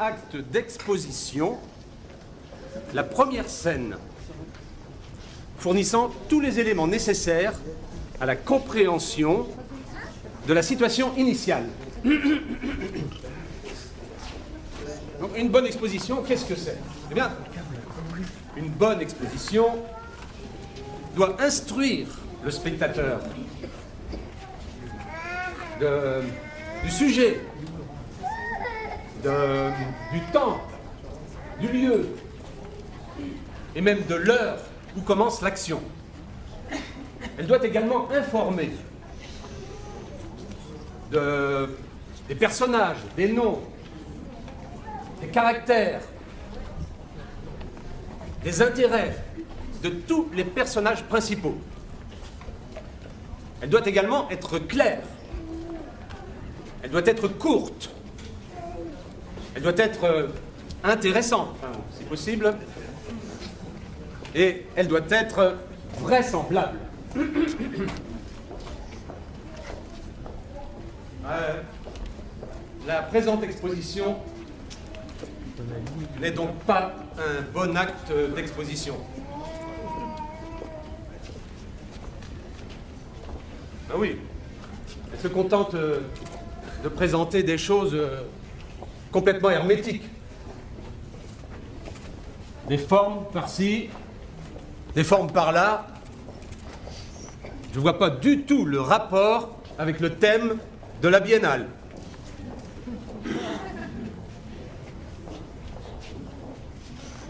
acte d'exposition la première scène fournissant tous les éléments nécessaires à la compréhension de la situation initiale. Donc une bonne exposition, qu'est-ce que c'est? Eh bien, une bonne exposition doit instruire le spectateur du sujet, du temps, du lieu, et même de l'heure où commence l'action. Elle doit également informer de- des personnages, des noms, des caractères, des intérêts de tous les personnages principaux. Elle doit également être claire. Elle doit être courte. Elle doit être euh, intéressante, si possible. Et elle doit être vraisemblable. Euh, la présente exposition n'est donc pas un bon acte d'exposition. Ben oui, elle se contente euh, de présenter des choses complètement hermétiques. Des formes par-ci, des formes par-là. Je ne vois pas du tout le rapport avec le thème de la biennale.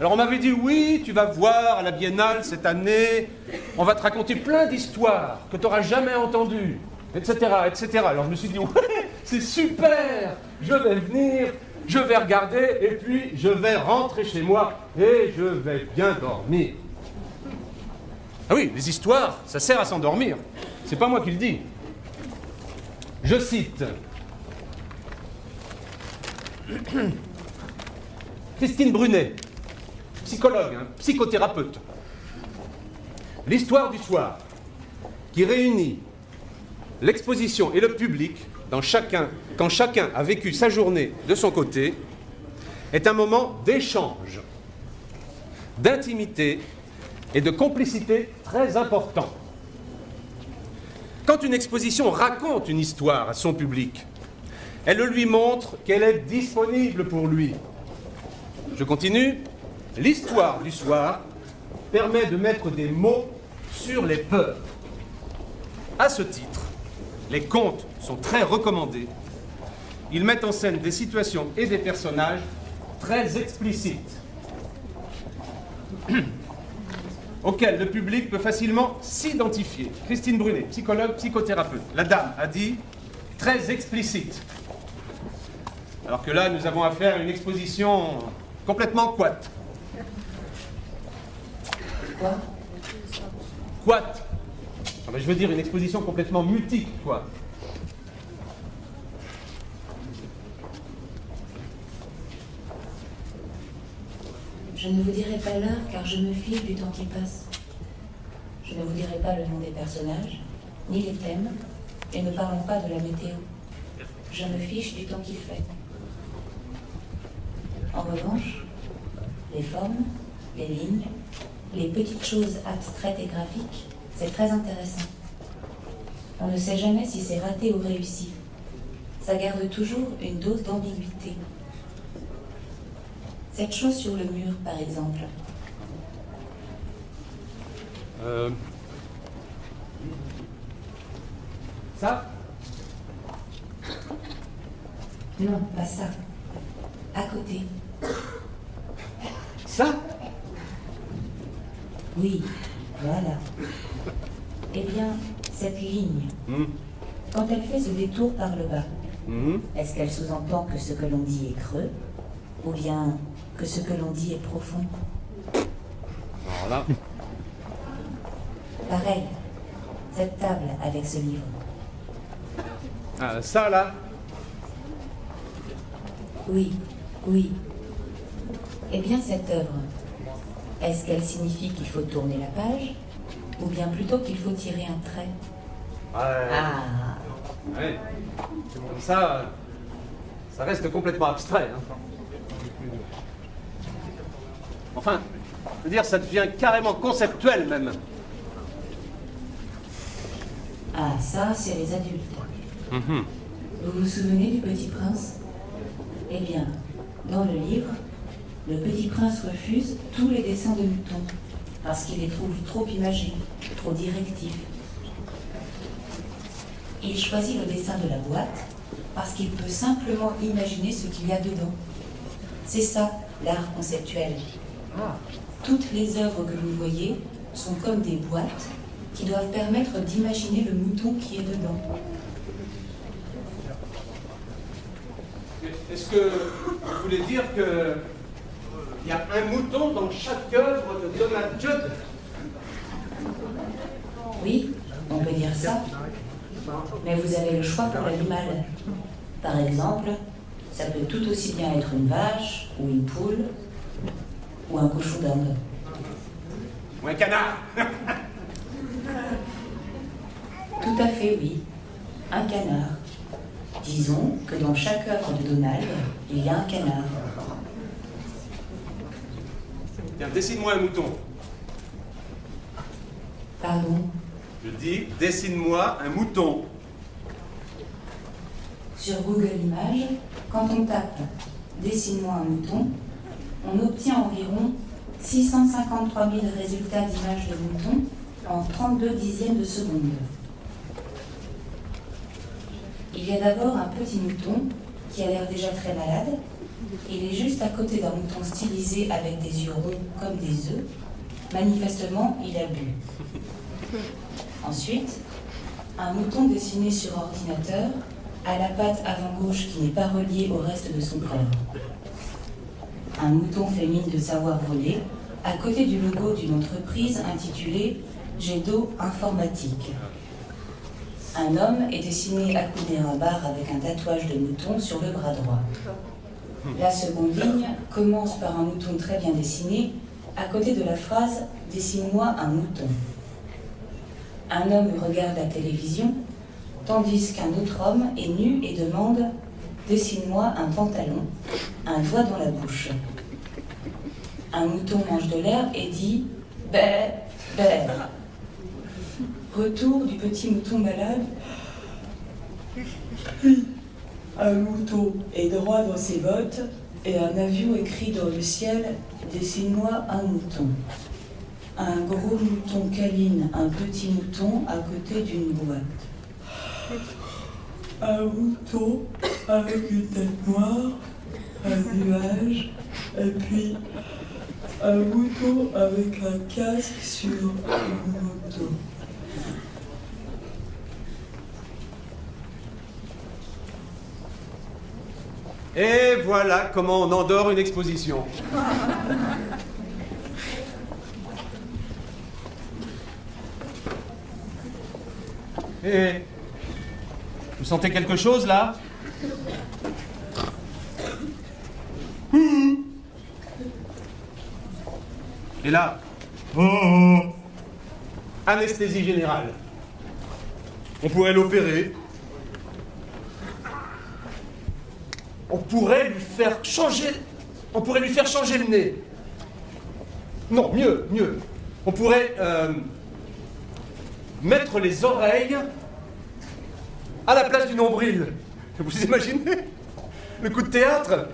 Alors on m'avait dit oui, tu vas voir à la biennale cette année, on va te raconter plein d'histoires que tu n'auras jamais entendues, etc., etc. Alors je me suis dit ouais, c'est super, je vais venir, je vais regarder et puis je vais rentrer chez moi et je vais bien dormir. Ah oui, les histoires, ça sert à s'endormir. C'est pas moi qui le dis. Je cite Christine Brunet, psychologue, hein, psychothérapeute. L'histoire du soir, qui réunit l'exposition et le public dans chacun, quand chacun a vécu sa journée de son côté, est un moment d'échange, d'intimité et de complicité très important. Quand une exposition raconte une histoire à son public, elle lui montre qu'elle est disponible pour lui. Je continue. L'histoire du soir permet de mettre des mots sur les peurs. À ce titre, les contes sont très recommandés. Ils mettent en scène des situations et des personnages très explicites, auxquels le public peut facilement s'identifier. Christine Brunet, psychologue, psychothérapeute. La dame a dit très explicite. Alors que là, nous avons affaire à une exposition complètement quat. Quoi? Quat. Ah ben, je veux dire une exposition complètement mutique, quoi. Je ne vous dirai pas l'heure car je me fiche du temps qui passe. Je ne vous dirai pas le nom des personnages, ni les thèmes, et ne parlons pas de la météo. Je me fiche du temps qu'il fait. En revanche, les formes, les lignes, les petites choses abstraites et graphiques, c'est très intéressant. On ne sait jamais si c'est raté ou réussi. Ça garde toujours une dose d'ambiguïté. Cette chose sur le mur, par exemple, Euh... Ça? Non, pas ça. À côté, Ça? Oui, voilà. Eh bien, cette ligne, Hmm. quand elle fait ce détour par le bas, Mhm. est-ce qu'elle sous-entend que ce que l'on dit est creux? Ou bien que ce que l'on dit est profond Alors là, Pareil, cette table avec ce livre. ah, ça là, Oui, oui. Eh bien, cette œuvre, est-ce qu'elle signifie qu'il faut tourner la page Ou bien plutôt qu'il faut tirer un trait? Ouais, Ah, ouais. comme ça, ça reste complètement abstrait. hein. Enfin, je veux dire, ça devient carrément conceptuel même. ah ça, c'est les adultes. Vous vous souvenez du Petit Prince? Eh bien, dans le livre, le Petit Prince refuse tous les dessins de moutons parce qu'il les trouve trop imagés, trop directifs. Il choisit le dessin de la boîte parce qu'il peut simplement imaginer ce qu'il y a dedans. C'est ça, l'art conceptuel. Toutes les œuvres que vous voyez sont comme des boîtes qui doivent permettre d'imaginer le mouton qui est dedans. Est-ce que vous voulez dire que il y a un mouton dans chaque œuvre de Donald Judd? Oui, on peut dire ça. Mais vous avez le choix pour l'animal. Par exemple, ça peut tout aussi bien être une vache, ou une poule, ou un cochon d'Inde. Ou un canard Tout à fait, oui. Un canard. Disons que dans chaque œuvre de Donald, il y a un canard. Tiens, dessine-moi un mouton. Pardon? Je dis, dessine-moi un mouton. Sur Google Images, quand on tape Dessine-moi un mouton, on obtient environ 653 000 résultats d'images de moutons en 32 dixièmes de seconde. Il y a d'abord un petit mouton qui a l'air déjà très malade. Il est juste à côté d'un mouton stylisé avec des yeux ronds comme des œufs. Manifestement, il a bu. Ensuite, un mouton dessiné sur ordinateur à la patte avant gauche qui n'est pas reliée au reste de son corps. Un mouton mine de savoir voler à côté du logo d'une entreprise intitulée Gedo Informatique. Un homme est dessiné accoudé à un bar avec un tatouage de mouton sur le bras droit. La seconde ligne commence par un mouton très bien dessiné à côté de la phrase Dessine-moi un mouton. Un homme regarde la télévision tandis qu'un autre homme est nu et demande Dessine-moi un pantalon, un doigt dans la bouche. Un mouton mange de l'herbe et dit Bé, bé. Retour du petit mouton malade. Un mouton est droit dans ses bottes et un avion écrit dans le ciel Dessine-moi un mouton. Un gros mouton câline un petit mouton à côté d'une boîte. Un mouton avec une tête noire, un nuage, et puis un mouton avec un casque sur une moto. Et voilà comment on endort une exposition. Et vous sentez quelque chose là? Et là Anesthésie générale. On pourrait l'opérer. On pourrait lui faire changer. On pourrait lui faire changer le nez. Non, mieux, mieux. On pourrait euh, mettre les oreilles à la place du nombril. Vous imaginez le coup de théâtre?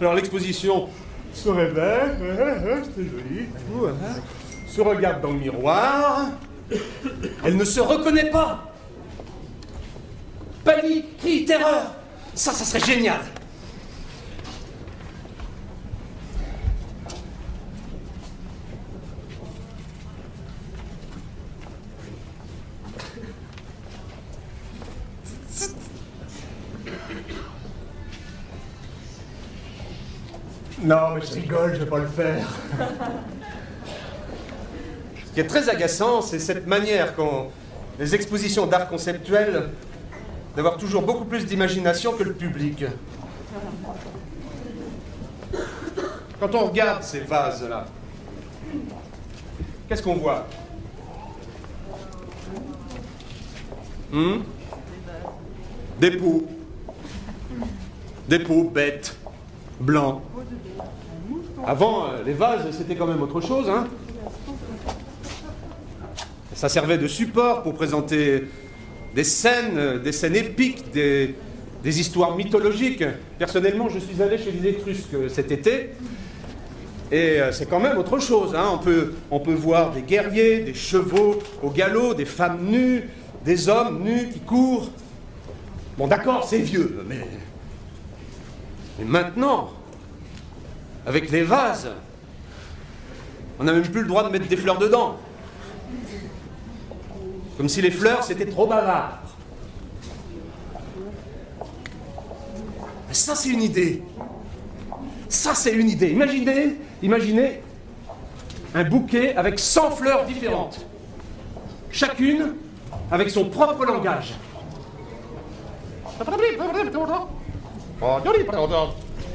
Alors l'exposition se réveille, c'est joli, tout, hein, se regarde dans le miroir. Elle ne se reconnaît pas. Panique, cri, terreur. Ça, ça serait génial. Non, mais je rigole, je vais pas le faire. Ce qui est très agaçant, c'est cette manière qu'ont les expositions d'art conceptuel d'avoir toujours beaucoup plus d'imagination que le public. Quand on regarde ces vases-là, qu'est-ce qu'on voit? Hmm? Des pots. Des pots bêtes, blancs. Avant, euh, les vases, c'était quand même autre chose, hein Ça servait de support pour présenter des scènes, euh, des scènes épiques, des, histoires mythologiques. Personnellement, je suis allé chez les Étrusques cet été, et euh, c'est quand même autre chose. Hein. On, peut, voir des guerriers, des chevaux au galop, des femmes nues, des hommes nus qui courent. Bon, d'accord, c'est vieux. Mais maintenant, avec les vases, on n'a même plus le droit de mettre des fleurs dedans. Comme si les fleurs, c'était trop bavard. Ça, c'est une idée. Ça, c'est une idée. Imaginez, imaginez un bouquet avec 100 fleurs différentes. Chacune avec son propre langage.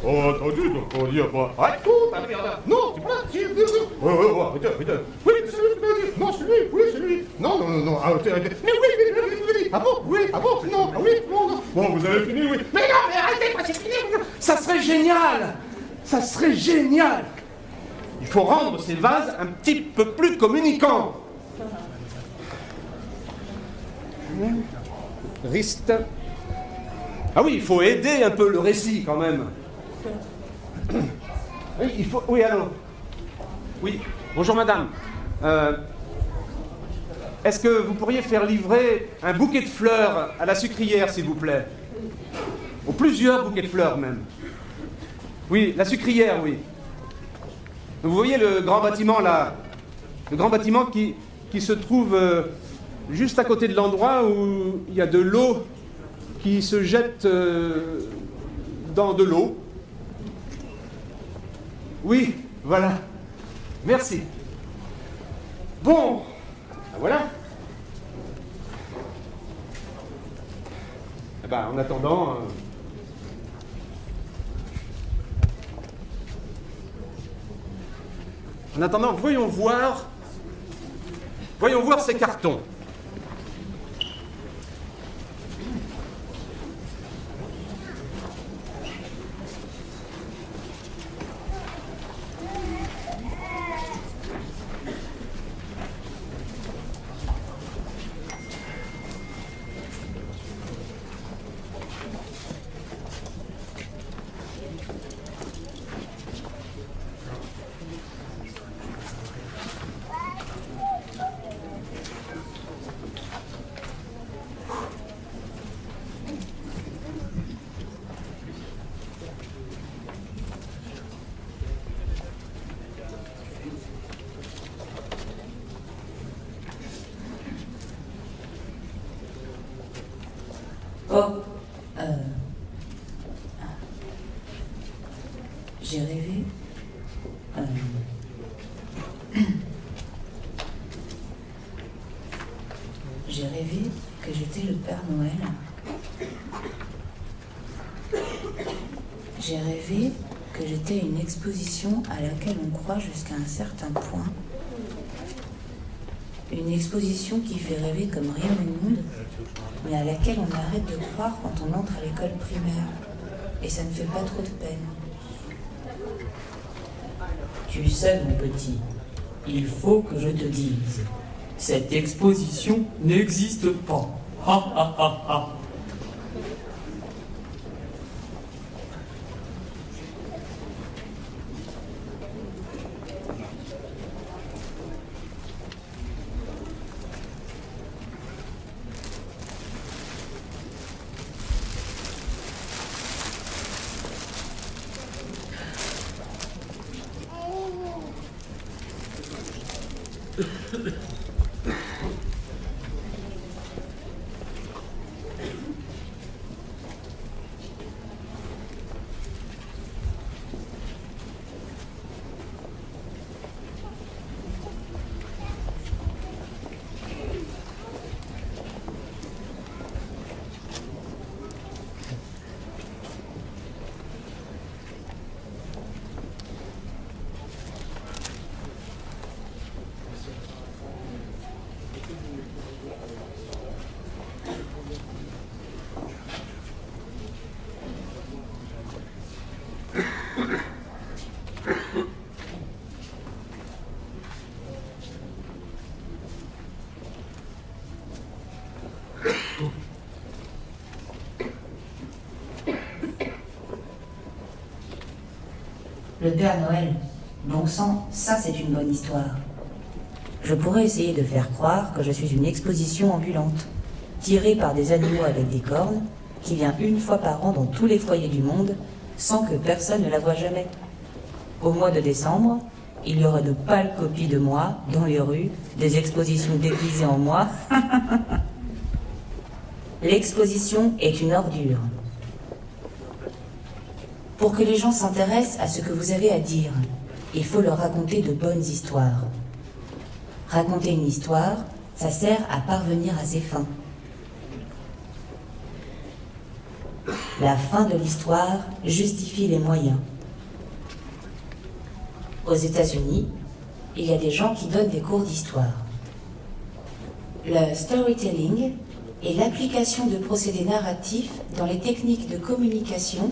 Oh, attendu, donc on dit pas. Arrête tout, Non, c'est pas oh, oh, arrêtez, arrêtez. Oui, c'est lui, non, c'est lui, oui, c'est lui. Non, non, non, non, arrêtez, arrêtez. Mais oui, oui, oui, oui, oui. Ah bon, oui, ah bon, non, ah oui, non, non. Bon, vous avez fini, oui. Mais non, mais arrêtez, pas c'est fini. Ça serait génial. Ça serait génial. Il faut rendre ces vases un petit peu plus communicants. Riste. Ah oui, il faut aider un peu le récit quand même. Oui, il faut. Oui, alors. Oui, bonjour madame. Euh, Est-ce que vous pourriez faire livrer un bouquet de fleurs à la sucrière, s'il vous plaît? Ou plusieurs bouquets de fleurs même. Oui, la sucrière, oui. Vous voyez le grand bâtiment là? Le grand bâtiment qui, qui se trouve euh, juste à côté de l'endroit où il y a de l'eau qui se jette euh, dans de l'eau. Oui, voilà. Merci. Bon, ben voilà. Eh ben, en attendant. euh, En attendant, voyons voir. Voyons voir ces cartons. Oh, euh... J'ai rêvé. euh, J'ai rêvé que j'étais le Père Noël. J'ai rêvé que j'étais une exposition à laquelle on croit jusqu'à un certain point. Une exposition qui fait rêver comme rien au monde, mais à laquelle on arrête de croire quand on entre à l'école primaire. Et ça ne fait pas trop de peine. Tu sais, mon petit, il faut que je te dise, cette exposition n'existe pas. Ha ha ha ha. Père Noël. Bon sang, ça c'est une bonne histoire. Je pourrais essayer de faire croire que je suis une exposition ambulante, tirée par des animaux avec des cornes, qui vient une fois par an dans tous les foyers du monde, sans que personne ne la voie jamais. Au mois de décembre, il y aura de pâles copies de moi dans les rues, des expositions déguisées en moi. L'exposition est une ordure. Pour que les gens s'intéressent à ce que vous avez à dire, il faut leur raconter de bonnes histoires. Raconter une histoire, ça sert à parvenir à ses fins. La fin de l'histoire justifie les moyens. Aux États-Unis, il y a des gens qui donnent des cours d'histoire. Le storytelling est l'application de procédés narratifs dans les techniques de communication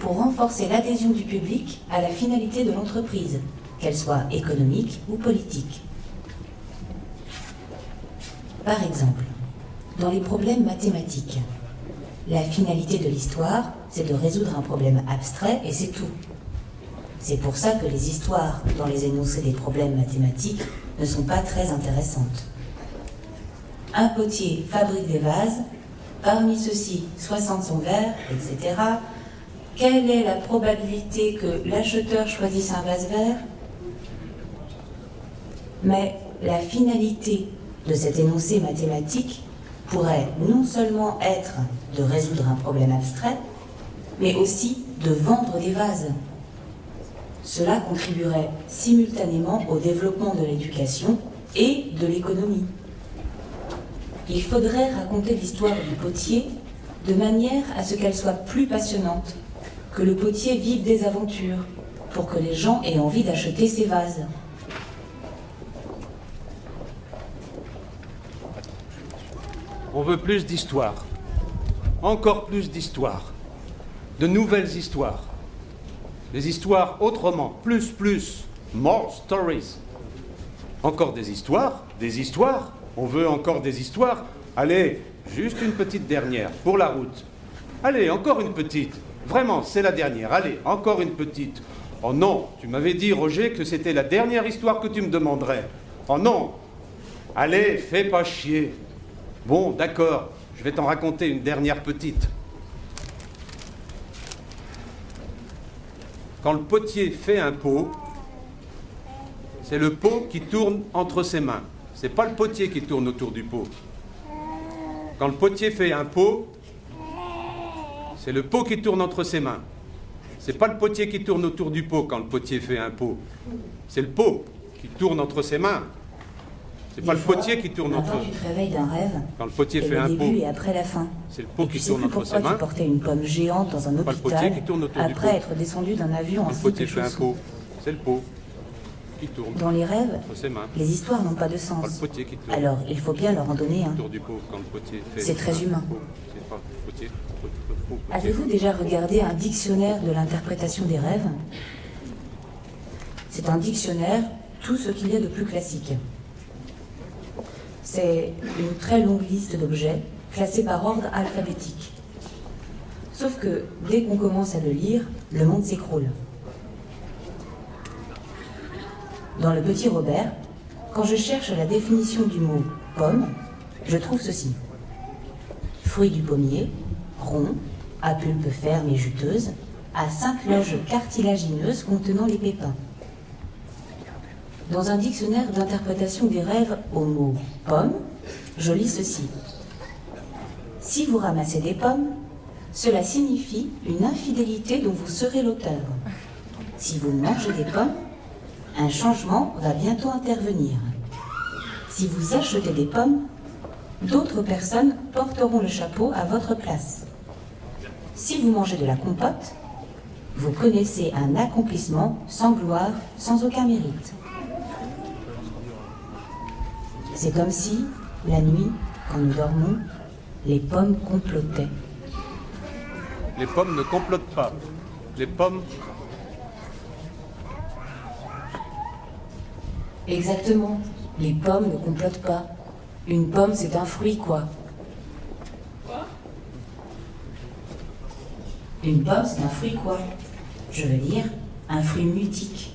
pour renforcer l'adhésion du public à la finalité de l'entreprise, qu'elle soit économique ou politique. Par exemple, dans les problèmes mathématiques, la finalité de l'histoire, c'est de résoudre un problème abstrait et c'est tout. C'est pour ça que les histoires dans les énoncés des problèmes mathématiques ne sont pas très intéressantes. Un potier fabrique des vases, parmi ceux-ci 60 sont verts, etc. Quelle est la probabilité que l'acheteur choisisse un vase vert? Mais la finalité de cet énoncé mathématique pourrait non seulement être de résoudre un problème abstrait, mais aussi de vendre des vases. Cela contribuerait simultanément au développement de l'éducation et de l'économie. Il faudrait raconter l'histoire du potier de manière à ce qu'elle soit plus passionnante, que le potier vive des aventures, pour que les gens aient envie d'acheter ses vases. On veut plus d'histoire. Encore plus d'histoires. De nouvelles histoires. Des histoires autrement. Plus, plus. More stories. Encore des histoires. Des histoires. On veut encore des histoires. Allez, juste une petite dernière pour la route. Allez, encore une petite. Vraiment, c'est la dernière. Allez, encore une petite. Oh non, tu m'avais dit, Roger, que c'était la dernière histoire que tu me demanderais. Oh non. Allez, fais pas chier. Bon, d'accord, je vais t'en raconter une dernière petite. Quand le potier fait un pot, c'est le pot qui tourne entre ses mains. C'est pas le potier qui tourne autour du pot. Quand le potier fait un pot, c'est le pot qui tourne entre ses mains. C'est pas le potier qui tourne autour du pot quand le potier fait un pot. C'est le pot qui tourne entre ses mains. C'est pas le potier qui tourne entre. Maintenant, tu te réveilles d'un rêve. Quand le potier fait le un début pot, et après la fin. c'est le pot qui tu tourne entre ses pourquoi tu mains. portais une pomme géante dans un Pas le potier hôpital qui tourne autour du après pot. être descendu d'un avion en le potier fait un pot, c'est le pot qui tourne Dans les rêves, entre ses mains. les histoires n'ont pas de Pas le sens. potier qui tourne Alors, il faut bien leur en donner un. du. C'est très humain. C'est pas le potier. pot, pot, pot, potier. Avez-vous déjà regardé un dictionnaire de l'interprétation des rêves? C'est un dictionnaire, tout ce qu'il y a de plus classique. C'est une très longue liste d'objets classés par ordre alphabétique. Sauf que dès qu'on commence à le lire, le monde s'écroule. Dans le petit Robert, quand je cherche la définition du mot pomme, je trouve ceci. Fruit du pommier, rond, à pulpe ferme et juteuse, à cinq loges cartilagineuses contenant les pépins. Dans un dictionnaire d'interprétation des rêves au mot pomme, je lis ceci. Si vous ramassez des pommes, cela signifie une infidélité dont vous serez l'auteur. Si vous mangez des pommes, un changement va bientôt intervenir. Si vous achetez des pommes, d'autres personnes porteront le chapeau à votre place. Si vous mangez de la compote, vous connaissez un accomplissement sans gloire, sans aucun mérite. C'est comme si, la nuit, quand nous dormons, les pommes complotaient. Les pommes ne complotent pas. Les pommes, Exactement. Les pommes ne complotent pas. Une pomme, c'est un fruit, quoi. Une pomme, c'est un fruit, quoi. Je veux dire, Un fruit mutique.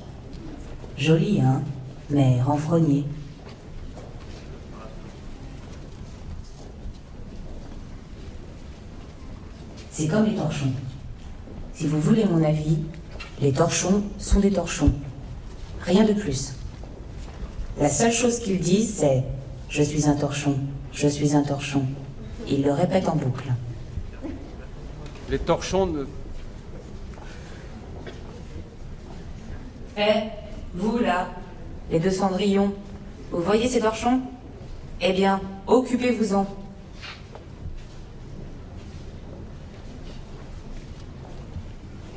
Joli, hein Mais renfrogné. C'est comme les torchons. Si vous voulez mon avis, les torchons sont des torchons. Rien de plus. La seule chose qu'ils disent, c'est ⁇ Je suis un torchon, je suis un torchon ⁇ Ils le répètent en boucle. Les torchons ne... Eh, vous là, les deux cendrillons, vous voyez ces torchons? Eh bien, occupez-vous-en.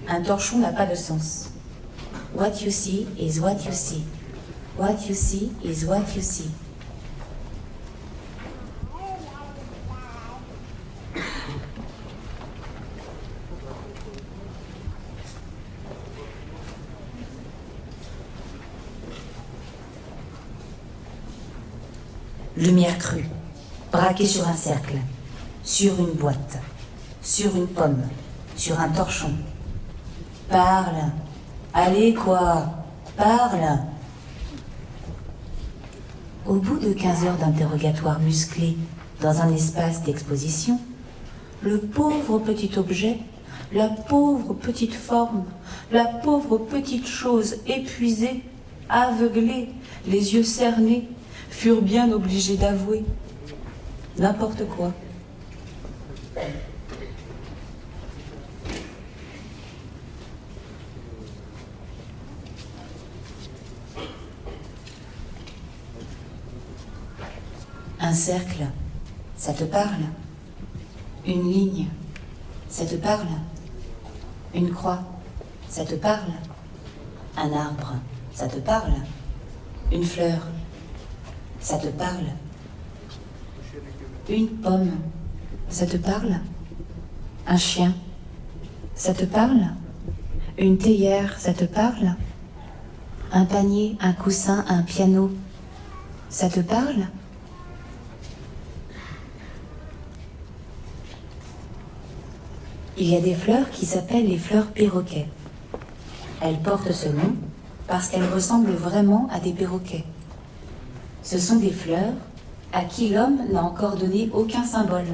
Un torchon n'a pas de sens. What you see is what you see. What you see is what you see. Lumière crue, braquée sur un cercle, sur une boîte, sur une pomme, sur un torchon. Parle. Allez quoi? Parle. Au bout de 15 heures d'interrogatoire musclé dans un espace d'exposition, le pauvre petit objet, la pauvre petite forme, la pauvre petite chose épuisée, aveuglée, les yeux cernés, furent bien obligés d'avouer n'importe quoi. Un cercle, ça te parle? Une ligne, ça te parle? Une croix, ça te parle? Un arbre, ça te parle? Une fleur, ça te parle? Une pomme, ça te parle? Un chien, ça te parle? Une théière, ça te parle? Un panier, un coussin, un piano, ça te parle? Il y a des fleurs qui s'appellent les fleurs perroquets. Elles portent ce nom parce qu'elles ressemblent vraiment à des perroquets. Ce sont des fleurs à qui l'homme n'a encore donné aucun symbole,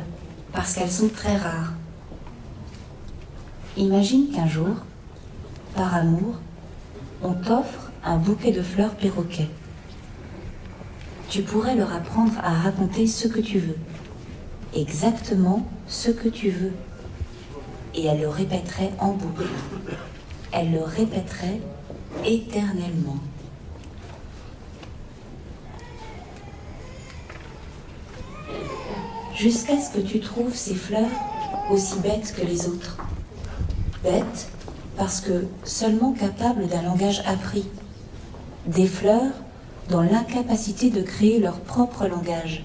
parce qu'elles sont très rares. Imagine qu'un jour, par amour, on t'offre un bouquet de fleurs perroquets. Tu pourrais leur apprendre à raconter ce que tu veux, exactement ce que tu veux et elle le répéterait en boucle. Elle le répéterait éternellement. Jusqu'à ce que tu trouves ces fleurs aussi bêtes que les autres. Bêtes parce que seulement capables d'un langage appris. Des fleurs dans l'incapacité de créer leur propre langage.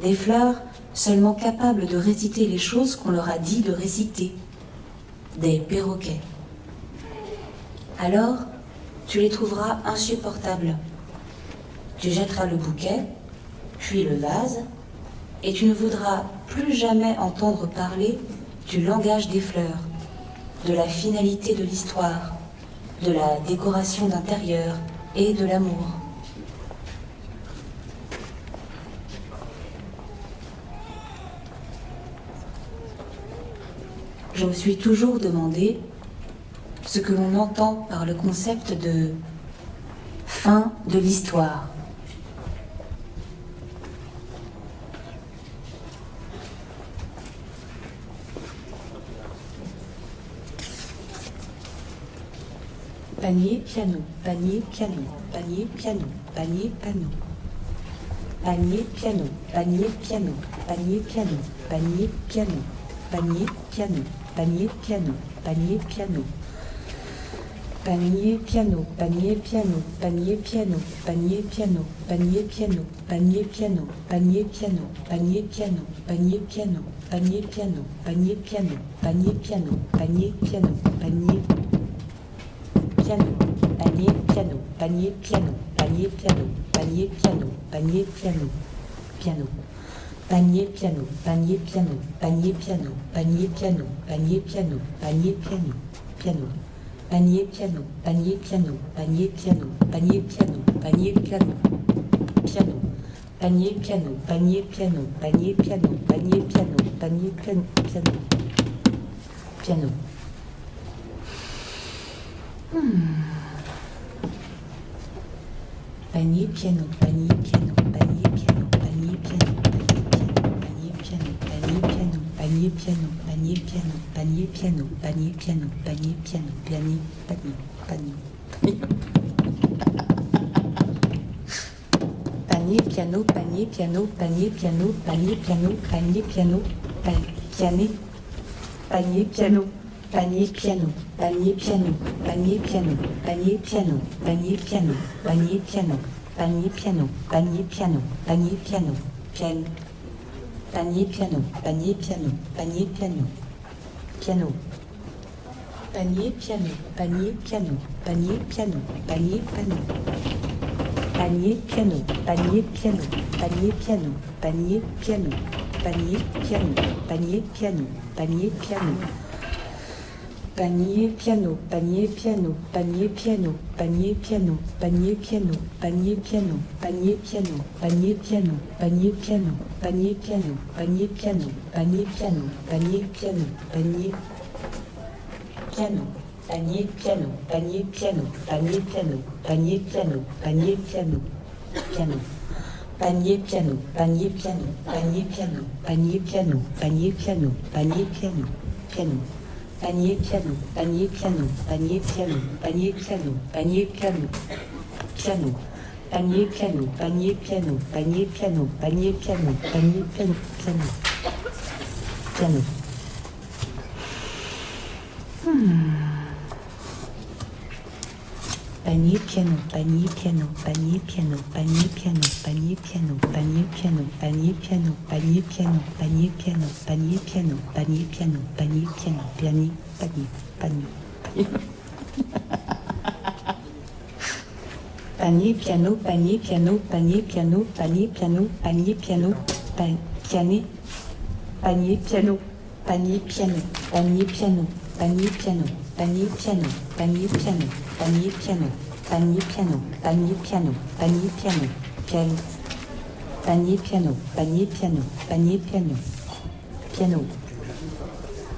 Des fleurs seulement capables de réciter les choses qu'on leur a dit de réciter. Des perroquets. Alors, tu les trouveras insupportables. Tu jetteras le bouquet, puis le vase, et tu ne voudras plus jamais entendre parler du langage des fleurs, de la finalité de l'histoire, de la décoration d'intérieur et de l'amour. je me suis toujours demandé ce que l'on entend par le concept de fin de l'histoire. Panier, piano, panier, piano, panier, piano, panier, piano. Panier, piano, panier, piano, panier, piano, panier, piano, panier, piano panier piano, panier piano. Panier piano, panier piano, panier piano, panier piano, panier piano, panier piano, panier piano, panier piano, panier piano, panier piano, panier piano, panier piano, panier piano, panier piano, panier piano, panier piano, panier piano, panier piano, panier piano, piano panier piano, panier piano, panier piano, panier piano, panier piano, panier piano, piano, panier piano, panier piano, panier piano, panier piano, panier piano, piano, panier piano, panier piano, panier piano, panier piano, panier piano, piano, piano. Panier piano, panier piano, panier piano, panier piano, panier piano, panier piano, panier piano, panier piano, panier piano, panier piano, panier piano, panier piano, panier, panier. Panier piano, panier piano, panier piano, panier piano, panier piano, panier, panier piano, panier piano, panier piano, panier piano, panier piano, panier piano, panier piano, panier piano, panier piano, panier piano, piano, panier piano, panier piano, panier piano, piano. Panier piano, panier piano, panier piano, panier piano. Panier piano, panier piano, panier piano, panier piano, panier piano, panier piano, panier piano. Panier piano, panier piano, panier piano, panier piano, panier piano, panier piano, panier piano, panier piano, panier piano, panier piano, panier piano, panier piano, panier piano, panier piano, panier piano, panier piano, panier piano, panier piano, panier piano, piano. Panier piano, panier piano, panier piano, panier piano, panier piano, panier piano, piano. Panier piano, panier piano, panier piano, panier piano, panier piano, piano. Panier piano, panier piano, panier piano, panier piano, panier piano, piano. Piano. Panier piano, panier piano, panier piano, panier piano, panier piano, panier piano, panier piano, panier piano, panier piano, panier piano, panier piano, panier piano, panier, panier, panier. Panier piano, panier piano, panier piano, panier piano, panier piano, pa- piané, panier piano, panier piano, panier piano, panier piano, panier piano, panier piano, panier piano, panier piano, panier piano, panier piano, piano, panier piano, panier piano, panier piano, piano,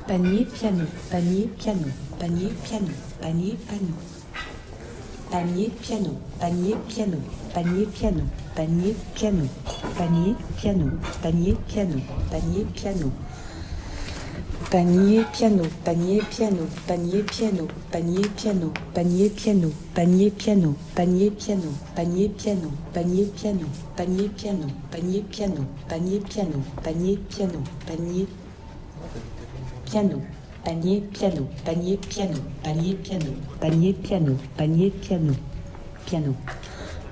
panier piano, panier piano, panier piano, panier piano. Panier piano, panier piano, panier piano, panier piano, panier piano, panier piano, panier piano. Panier piano, panier piano, panier piano, panier piano, panier piano, panier piano, panier piano, panier piano, panier piano, panier piano, panier piano, panier piano, panier piano, panier piano, panier piano, panier piano, panier piano, panier piano, panier piano, piano.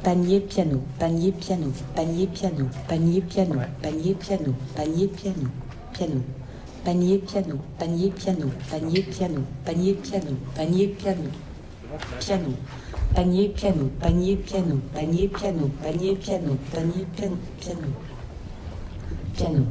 Panier piano, panier piano, panier piano, panier piano, panier piano, panier piano, piano. Panier piano, panier piano, panier piano, panier piano, panier piano, piano. Panier piano, panier piano, panier piano, panier piano, panier piano, piano. Piano.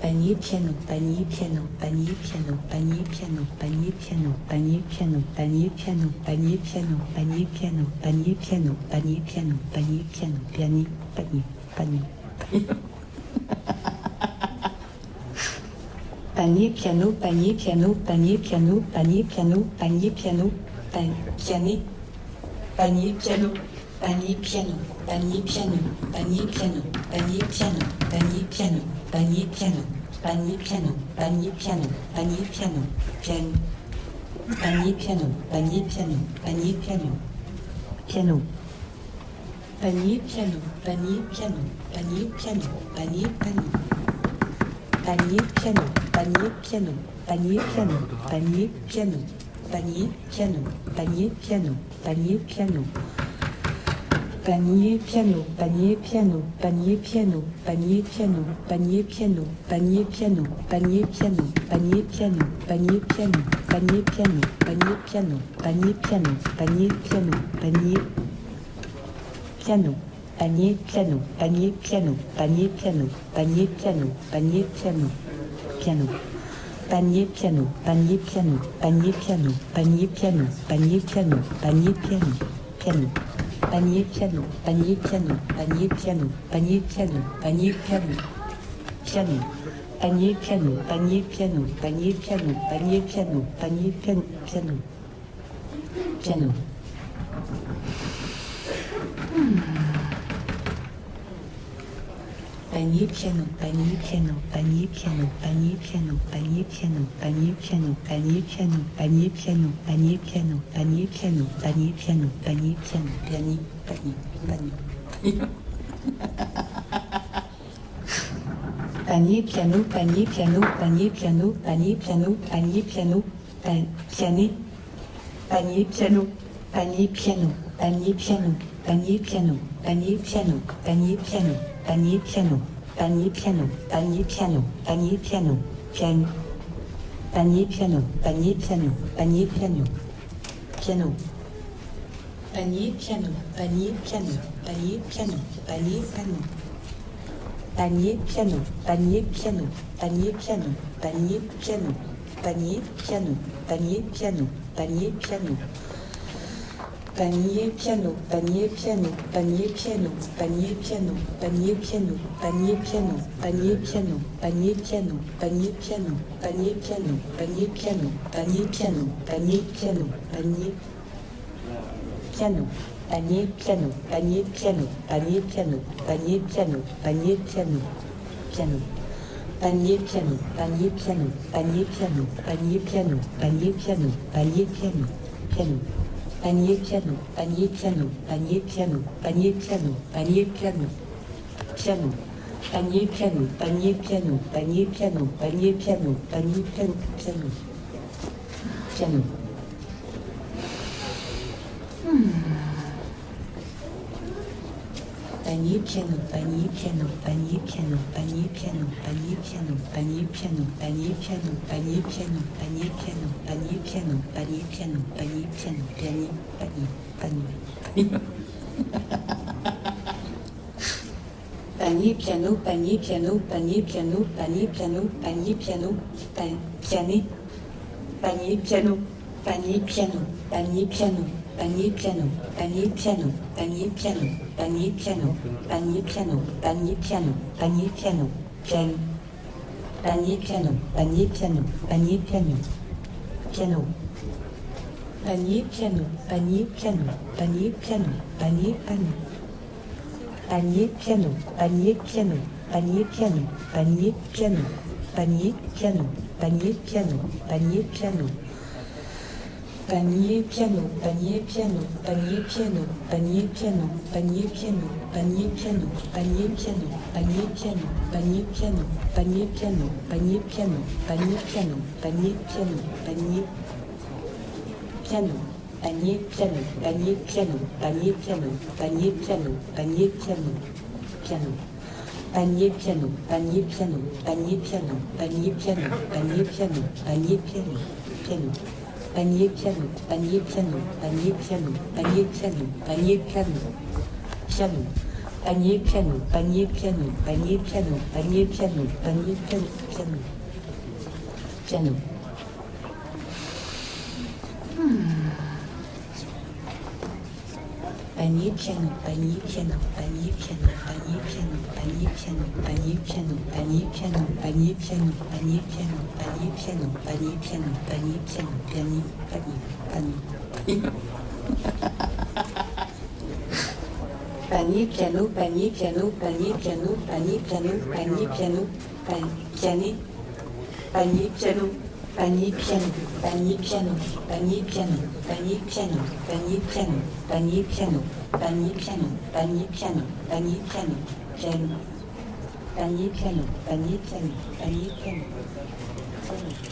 Panier piano, panier piano, panier piano, panier piano, panier piano, panier piano, panier piano, panier piano, panier piano, panier piano, panier piano, panier piano, piani, panier, panier. Panier piano, panier piano, panier piano, panier piano, panier piano, pa- piané, panier piano, panier piano, panier piano, panier piano, panier piano, panier piano, panier piano, panier piano, panier piano, panier piano, piano, panier piano, panier piano, panier piano, piano. Panier piano, panier piano, panier piano, panier piano. Panier piano, panier piano, panier piano, panier piano, panier piano, panier piano, panier piano. Panier piano, panier piano, panier piano, panier piano, panier piano, panier piano, panier piano, panier piano, panier piano, panier piano, panier piano, panier piano, panier piano, panier piano, panier piano, panier piano, panier piano, panier piano, panier piano, piano. Panier, piano, panier, piano, panier, piano, panier, piano, panier, piano, panier, piano, piano. Panier, piano, panier, piano, panier, piano, panier, piano, panier, piano, piano. Panier, piano, panier, piano, panier, piano, panier, piano, panier, piano, piano. Piano. Panier piano, panier piano, panier piano, panier piano, panier piano, panier piano, panier piano, panier piano, panier piano, panier piano, panier piano, panier piano, panier, panier, panier. Panier piano, panier piano, panier piano, panier piano, panier piano, pa- piané, panier piano, panier piano, panier piano, panier piano, panier piano, panier piano, panier piano, panier piano, panier piano, panier piano, piano, panier piano, panier piano, panier piano, piano. Panier piano, panier piano, panier piano, panier piano. Panier piano, panier piano, panier piano, panier piano, panier piano, panier piano, panier piano. Panier piano, panier piano, panier piano, panier piano, panier piano, panier piano, panier piano, panier piano, panier piano, panier piano, panier piano, panier piano, panier piano, panier piano, panier piano, panier piano, panier piano, panier piano, panier piano, piano. Panier piano, panier piano, panier piano, panier piano, panier piano, panier piano, piano. Panier piano, panier piano, panier piano, panier piano, panier piano, piano. Panier piano, panier piano, panier piano, panier piano, panier piano, piano. Piano. Panier piano, panier piano, panier piano, panier piano, panier piano, panier piano, panier piano, panier piano, panier piano, panier piano, panier piano, panier piano, panier, panier, panier. Panier piano, panier piano, panier piano, panier piano, panier piano, pa- piané. Panier piano, panier piano, panier piano, panier piano, panier piano, panier piano, panier piano, panier piano, panier piano, panier piano, piano. Panier piano, panier piano, panier piano, piano. Panier piano, panier piano, panier piano, panier piano. Panier piano, panier piano, panier piano, panier piano, panier piano, panier piano, panier piano. Panier piano, panier piano, panier piano, panier piano, panier piano, panier piano, panier piano, panier piano, panier piano, panier piano, panier piano, panier piano, panier piano, panier piano, panier piano, panier piano, panier piano, panier piano, panier piano, piano. Panier piano, panier piano, panier piano, panier piano, panier piano, panier piano, piano. Panier piano, panier piano, panier piano, panier piano, panier piano, piano. Panier piano, panier piano, panier piano, panier piano, panier piano, piano. Piano. Panier piano, panier piano, panier piano, panier piano, panier piano, panier piano, panier piano, panier piano, panier piano, panier piano, panier piano, panier piano, panier, panier, panier. Panier piano, panier piano, panier piano, panier piano, panier piano, pa- piané. Panier piano, panier piano, panier piano, panier piano, panier piano, panier piano, panier piano, panier piano, panier piano, panier piano, piano. Panier piano, panier piano, panier piano. piano.